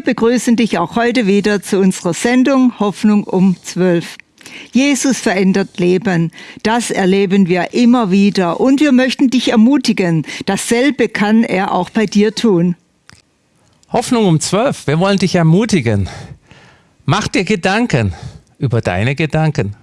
wir begrüßen dich auch heute wieder zu unserer Sendung Hoffnung um 12. Jesus verändert Leben. Das erleben wir immer wieder und wir möchten dich ermutigen. Dasselbe kann er auch bei dir tun. Hoffnung um 12. Wir wollen dich ermutigen. Mach dir Gedanken über deine Gedanken.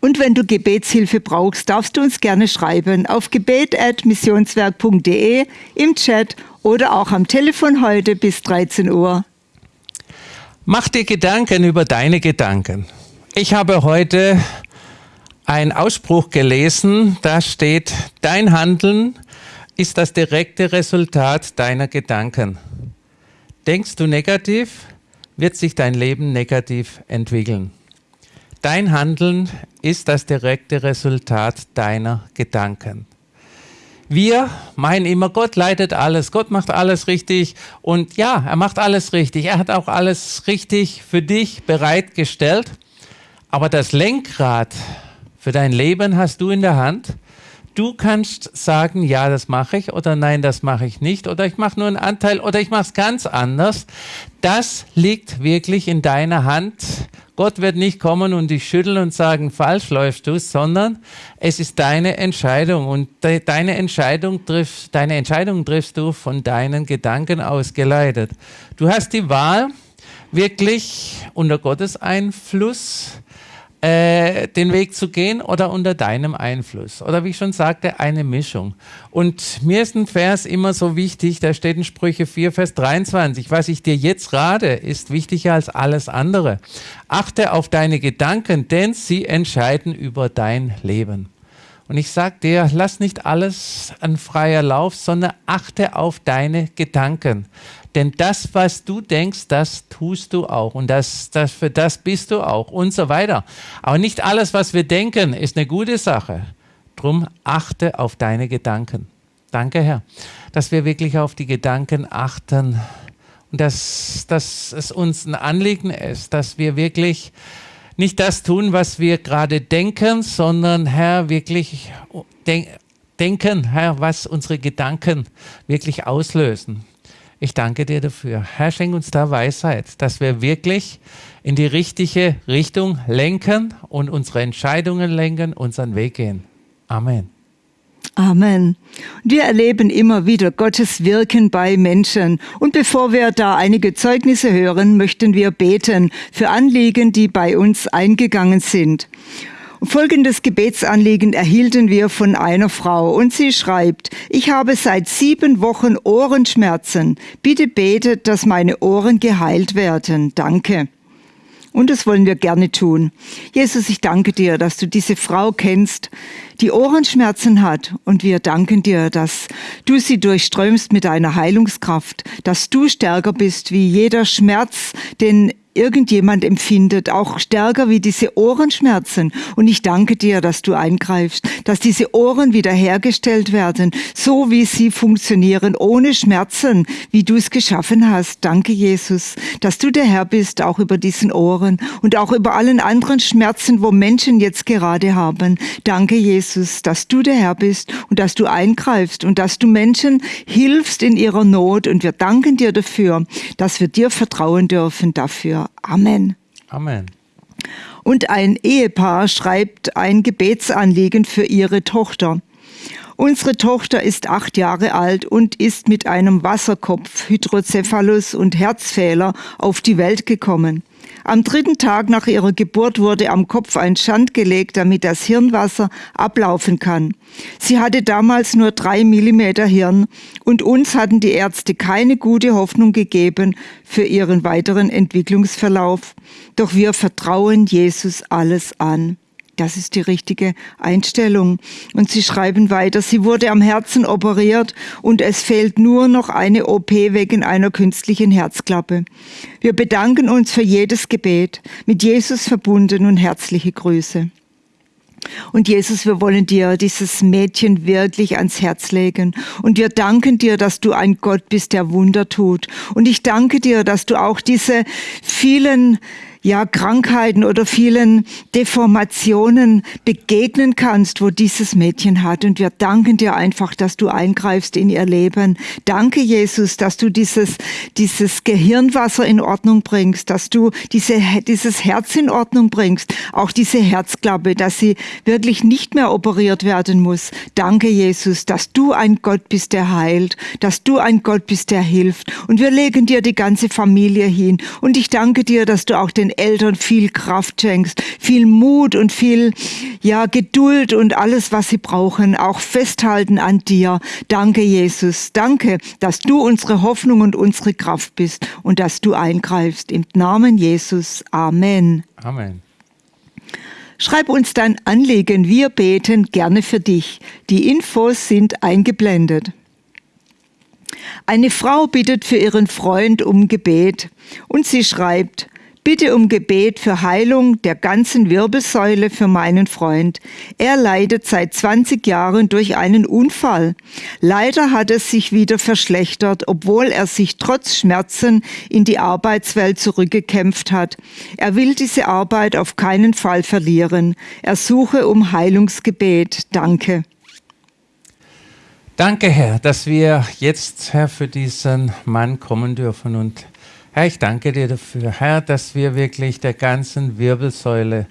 Und wenn du Gebetshilfe brauchst, darfst du uns gerne schreiben auf gebet.missionswerk.de im Chat oder auch am Telefon heute bis 13 Uhr. Mach dir Gedanken über deine Gedanken. Ich habe heute einen Ausspruch gelesen, da steht, dein Handeln ist das direkte Resultat deiner Gedanken. Denkst du negativ, wird sich dein Leben negativ entwickeln. Dein Handeln ist das direkte Resultat deiner Gedanken. Wir meinen immer, Gott leitet alles, Gott macht alles richtig und ja, er macht alles richtig. Er hat auch alles richtig für dich bereitgestellt. Aber das Lenkrad für dein Leben hast du in der Hand. Du kannst sagen, ja, das mache ich oder nein, das mache ich nicht oder ich mache nur einen Anteil oder ich mache es ganz anders. Das liegt wirklich in deiner Hand Gott wird nicht kommen und dich schütteln und sagen, falsch läufst du, sondern es ist deine Entscheidung und de deine Entscheidung triffst, deine Entscheidung triffst du von deinen Gedanken ausgeleitet. Du hast die Wahl, wirklich unter Gottes Einfluss äh, den Weg zu gehen oder unter deinem Einfluss. Oder wie ich schon sagte, eine Mischung. Und mir ist ein Vers immer so wichtig, da steht in Sprüche 4, Vers 23, was ich dir jetzt rate, ist wichtiger als alles andere. Achte auf deine Gedanken, denn sie entscheiden über dein Leben. Und ich sage dir, lass nicht alles an freier Lauf, sondern achte auf deine Gedanken. Denn das, was du denkst, das tust du auch. Und das, das, für das bist du auch und so weiter. Aber nicht alles, was wir denken, ist eine gute Sache. Drum achte auf deine Gedanken. Danke, Herr, dass wir wirklich auf die Gedanken achten und dass, dass es uns ein Anliegen ist, dass wir wirklich nicht das tun, was wir gerade denken, sondern Herr, wirklich denk, denken, Herr, was unsere Gedanken wirklich auslösen. Ich danke dir dafür. Herr, schenk uns da Weisheit, dass wir wirklich in die richtige Richtung lenken und unsere Entscheidungen lenken, unseren Weg gehen. Amen. Amen. Wir erleben immer wieder Gottes Wirken bei Menschen. Und bevor wir da einige Zeugnisse hören, möchten wir beten für Anliegen, die bei uns eingegangen sind. Folgendes Gebetsanliegen erhielten wir von einer Frau und sie schreibt, ich habe seit sieben Wochen Ohrenschmerzen. Bitte betet, dass meine Ohren geheilt werden. Danke. Und das wollen wir gerne tun. Jesus, ich danke dir, dass du diese Frau kennst, die Ohrenschmerzen hat. Und wir danken dir, dass du sie durchströmst mit deiner Heilungskraft, dass du stärker bist wie jeder Schmerz, den irgendjemand empfindet, auch stärker wie diese Ohrenschmerzen. Und ich danke dir, dass du eingreifst, dass diese Ohren wiederhergestellt werden, so wie sie funktionieren, ohne Schmerzen, wie du es geschaffen hast. Danke, Jesus, dass du der Herr bist, auch über diesen Ohren und auch über allen anderen Schmerzen, wo Menschen jetzt gerade haben. Danke, Jesus, dass du der Herr bist und dass du eingreifst und dass du Menschen hilfst in ihrer Not. Und wir danken dir dafür, dass wir dir vertrauen dürfen dafür. Amen. Amen. Und ein Ehepaar schreibt ein Gebetsanliegen für ihre Tochter. Unsere Tochter ist acht Jahre alt und ist mit einem Wasserkopf, Hydrocephalus und Herzfehler auf die Welt gekommen. Am dritten Tag nach ihrer Geburt wurde am Kopf ein Schand gelegt, damit das Hirnwasser ablaufen kann. Sie hatte damals nur drei Millimeter Hirn und uns hatten die Ärzte keine gute Hoffnung gegeben für ihren weiteren Entwicklungsverlauf. Doch wir vertrauen Jesus alles an. Das ist die richtige Einstellung. Und Sie schreiben weiter, sie wurde am Herzen operiert und es fehlt nur noch eine OP wegen einer künstlichen Herzklappe. Wir bedanken uns für jedes Gebet, mit Jesus verbunden und herzliche Grüße. Und Jesus, wir wollen dir dieses Mädchen wirklich ans Herz legen. Und wir danken dir, dass du ein Gott bist, der Wunder tut. Und ich danke dir, dass du auch diese vielen ja, Krankheiten oder vielen Deformationen begegnen kannst, wo dieses Mädchen hat. Und wir danken dir einfach, dass du eingreifst in ihr Leben. Danke, Jesus, dass du dieses, dieses Gehirnwasser in Ordnung bringst, dass du diese, dieses Herz in Ordnung bringst, auch diese Herzklappe, dass sie wirklich nicht mehr operiert werden muss. Danke, Jesus, dass du ein Gott bist, der heilt, dass du ein Gott bist, der hilft. Und wir legen dir die ganze Familie hin. Und ich danke dir, dass du auch den Eltern viel Kraft schenkst, viel Mut und viel, ja, Geduld und alles, was sie brauchen, auch festhalten an dir. Danke, Jesus. Danke, dass du unsere Hoffnung und unsere Kraft bist und dass du eingreifst. Im Namen Jesus. Amen. Amen. Schreib uns dein Anliegen, wir beten gerne für dich. Die Infos sind eingeblendet. Eine Frau bittet für ihren Freund um Gebet und sie schreibt, Bitte um Gebet für Heilung der ganzen Wirbelsäule für meinen Freund. Er leidet seit 20 Jahren durch einen Unfall. Leider hat es sich wieder verschlechtert, obwohl er sich trotz Schmerzen in die Arbeitswelt zurückgekämpft hat. Er will diese Arbeit auf keinen Fall verlieren. Er suche um Heilungsgebet. Danke. Danke, Herr, dass wir jetzt, Herr, für diesen Mann kommen dürfen und Herr, ich danke dir dafür, Herr, dass wir wirklich der ganzen Wirbelsäule,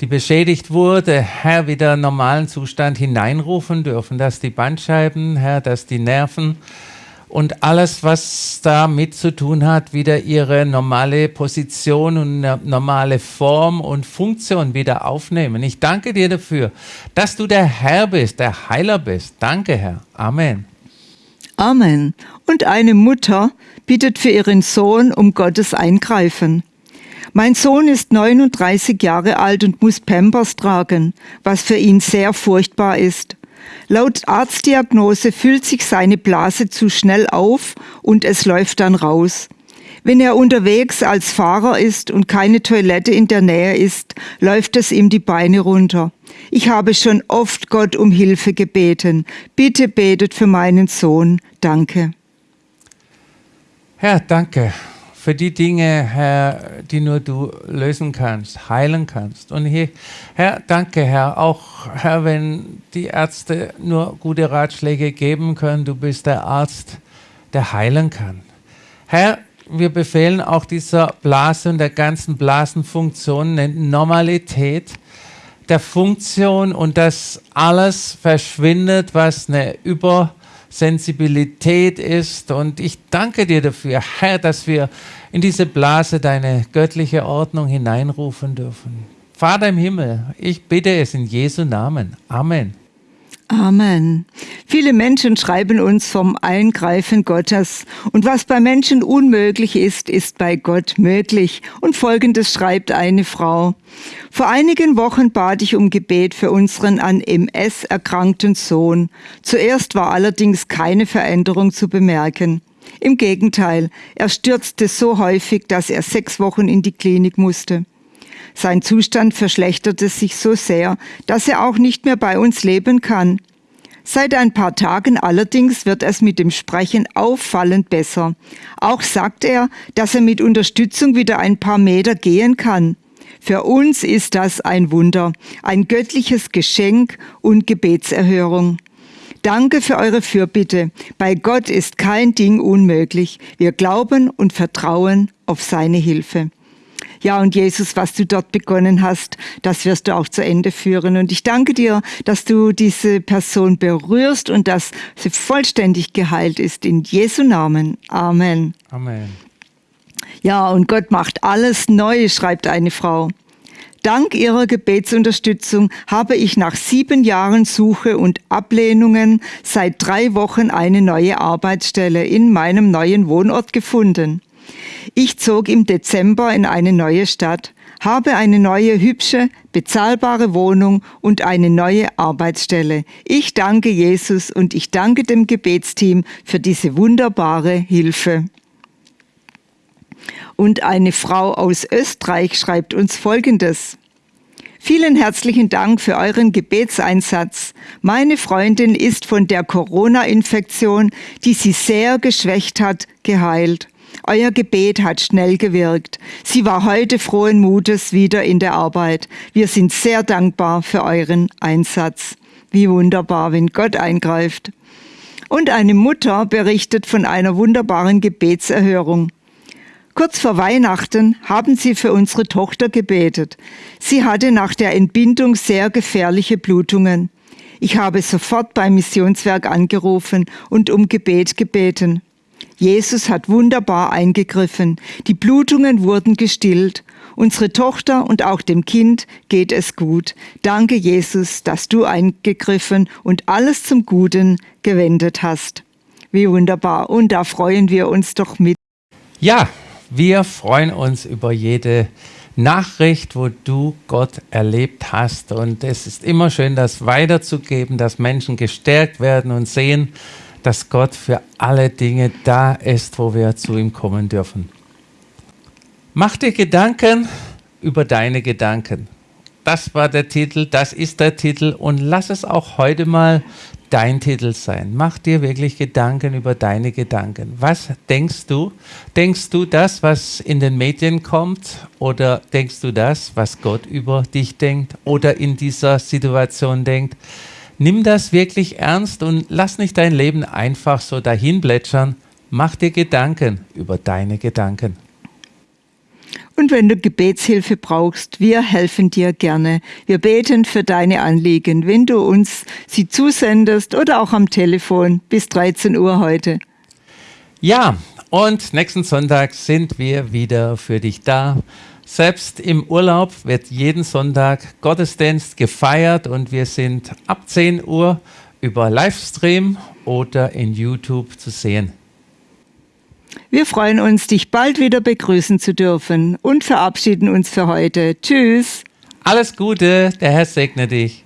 die beschädigt wurde, Herr, wieder in normalen Zustand hineinrufen dürfen, dass die Bandscheiben, Herr, dass die Nerven und alles, was damit zu tun hat, wieder ihre normale Position und normale Form und Funktion wieder aufnehmen. Ich danke dir dafür, dass du der Herr bist, der Heiler bist. Danke, Herr. Amen. Amen. Und eine Mutter bittet für ihren Sohn um Gottes Eingreifen. Mein Sohn ist 39 Jahre alt und muss Pampers tragen, was für ihn sehr furchtbar ist. Laut Arztdiagnose füllt sich seine Blase zu schnell auf und es läuft dann raus. Wenn er unterwegs als Fahrer ist und keine Toilette in der Nähe ist, läuft es ihm die Beine runter. Ich habe schon oft Gott um Hilfe gebeten. Bitte betet für meinen Sohn. Danke. Herr, danke für die Dinge, Herr, die nur du lösen kannst, heilen kannst. Und hier, Herr, danke, Herr, auch, Herr, wenn die Ärzte nur gute Ratschläge geben können, du bist der Arzt, der heilen kann. Herr, wir befehlen auch dieser Blase und der ganzen Blasenfunktion Normalität der Funktion und dass alles verschwindet, was eine Übersensibilität ist. Und ich danke dir dafür, Herr, dass wir in diese Blase deine göttliche Ordnung hineinrufen dürfen. Vater im Himmel, ich bitte es in Jesu Namen. Amen. Amen. Viele Menschen schreiben uns vom Eingreifen Gottes. Und was bei Menschen unmöglich ist, ist bei Gott möglich. Und folgendes schreibt eine Frau. Vor einigen Wochen bat ich um Gebet für unseren an MS erkrankten Sohn. Zuerst war allerdings keine Veränderung zu bemerken. Im Gegenteil, er stürzte so häufig, dass er sechs Wochen in die Klinik musste. Sein Zustand verschlechterte sich so sehr, dass er auch nicht mehr bei uns leben kann. Seit ein paar Tagen allerdings wird es mit dem Sprechen auffallend besser. Auch sagt er, dass er mit Unterstützung wieder ein paar Meter gehen kann. Für uns ist das ein Wunder, ein göttliches Geschenk und Gebetserhörung. Danke für eure Fürbitte. Bei Gott ist kein Ding unmöglich. Wir glauben und vertrauen auf seine Hilfe. Ja, und Jesus, was du dort begonnen hast, das wirst du auch zu Ende führen. Und ich danke dir, dass du diese Person berührst und dass sie vollständig geheilt ist. In Jesu Namen. Amen. Amen. Ja, und Gott macht alles neu, schreibt eine Frau. Dank ihrer Gebetsunterstützung habe ich nach sieben Jahren Suche und Ablehnungen seit drei Wochen eine neue Arbeitsstelle in meinem neuen Wohnort gefunden. Ich zog im Dezember in eine neue Stadt, habe eine neue, hübsche, bezahlbare Wohnung und eine neue Arbeitsstelle. Ich danke Jesus und ich danke dem Gebetsteam für diese wunderbare Hilfe. Und eine Frau aus Österreich schreibt uns Folgendes. Vielen herzlichen Dank für euren Gebetseinsatz. Meine Freundin ist von der Corona-Infektion, die sie sehr geschwächt hat, geheilt. Euer Gebet hat schnell gewirkt. Sie war heute frohen Mutes wieder in der Arbeit. Wir sind sehr dankbar für euren Einsatz. Wie wunderbar, wenn Gott eingreift. Und eine Mutter berichtet von einer wunderbaren Gebetserhörung. Kurz vor Weihnachten haben sie für unsere Tochter gebetet. Sie hatte nach der Entbindung sehr gefährliche Blutungen. Ich habe sofort beim Missionswerk angerufen und um Gebet gebeten. Jesus hat wunderbar eingegriffen. Die Blutungen wurden gestillt. Unsere Tochter und auch dem Kind geht es gut. Danke, Jesus, dass du eingegriffen und alles zum Guten gewendet hast. Wie wunderbar. Und da freuen wir uns doch mit. Ja, wir freuen uns über jede Nachricht, wo du Gott erlebt hast. Und es ist immer schön, das weiterzugeben, dass Menschen gestärkt werden und sehen, dass Gott für alle Dinge da ist, wo wir zu ihm kommen dürfen. Mach dir Gedanken über deine Gedanken. Das war der Titel, das ist der Titel und lass es auch heute mal dein Titel sein. Mach dir wirklich Gedanken über deine Gedanken. Was denkst du? Denkst du das, was in den Medien kommt? Oder denkst du das, was Gott über dich denkt oder in dieser Situation denkt? Nimm das wirklich ernst und lass nicht dein Leben einfach so dahin plätschern. Mach dir Gedanken über deine Gedanken. Und wenn du Gebetshilfe brauchst, wir helfen dir gerne. Wir beten für deine Anliegen, wenn du uns sie zusendest oder auch am Telefon bis 13 Uhr heute. Ja, und nächsten Sonntag sind wir wieder für dich da. Selbst im Urlaub wird jeden Sonntag Gottesdienst gefeiert und wir sind ab 10 Uhr über Livestream oder in YouTube zu sehen. Wir freuen uns, dich bald wieder begrüßen zu dürfen und verabschieden uns für heute. Tschüss. Alles Gute, der Herr segne dich.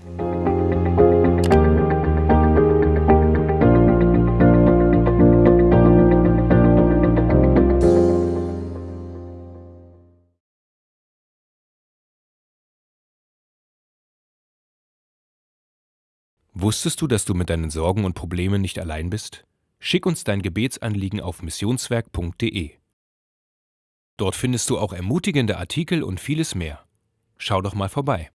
Wusstest du, dass du mit deinen Sorgen und Problemen nicht allein bist? Schick uns dein Gebetsanliegen auf missionswerk.de. Dort findest du auch ermutigende Artikel und vieles mehr. Schau doch mal vorbei.